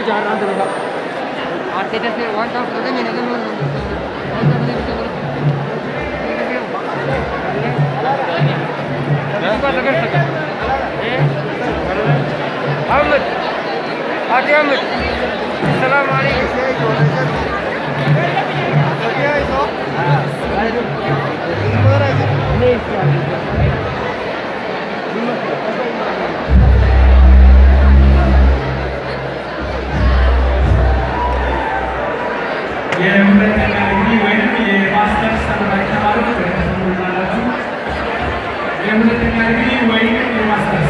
Jangan terlalu. Artinya sih, one time saja ni, nanti mungkin. Ahmad आगे अहमद सलाम ये हमने इवेंट में ये masters yang mendengar ini waikan di masa